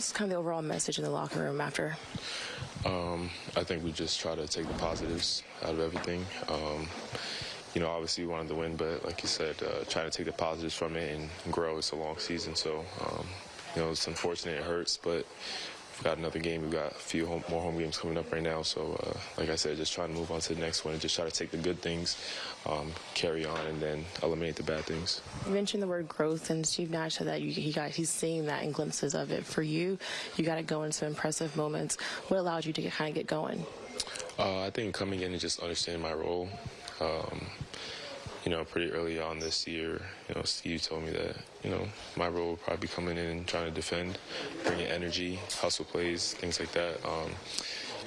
What's kind of the overall message in the locker room after? Um, I think we just try to take the positives out of everything. Um, you know, obviously we wanted to win, but like you said, uh, trying to take the positives from it and grow. It's a long season, so um, you know it's unfortunate. It hurts, but we've got another game. We've got a few home, more home games coming up right now. So, uh, like I said, just trying to move on to the next one and just try to take the good things, um, carry on, and then eliminate the bad things. You mentioned the word growth, and Steve Nash said that you, he got he's seeing that in glimpses of it. For you, you got to go in some impressive moments. What allowed you to get, kind of get going? Uh, I think coming in and just understanding my role. Um, you know, pretty early on this year, you know, Steve told me that, you know, my role would probably be coming in and trying to defend, bringing energy, hustle plays, things like that. Um,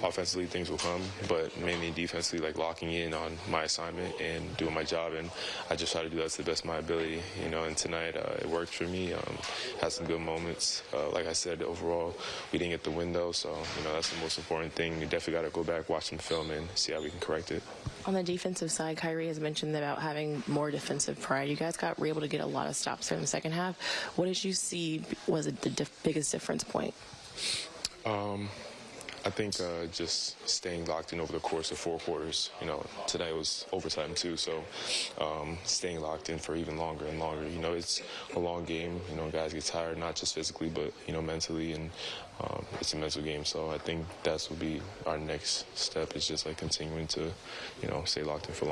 offensively, things will come, but mainly defensively, like locking in on my assignment and doing my job. And I just try to do that to the best of my ability, you know. And tonight, uh, it worked for me. Um, had some good moments. Uh, like I said, overall, we didn't get the window, so you know that's the most important thing. You definitely got to go back, watch some film, and see how we can correct it. On the defensive side, Kyrie has mentioned about having more defensive pride. You guys got were able to get a lot of stops there in the second half. What did you see was the diff- biggest difference point? Um, I think uh, just staying locked in over the course of four quarters. You know, tonight was overtime too, so um, staying locked in for even longer and longer. You know, it's a long game. You know, guys get tired, not just physically, but you know, mentally, and um, it's a mental game. So I think that's will be our next step is just like continuing to, you know, stay locked in for long.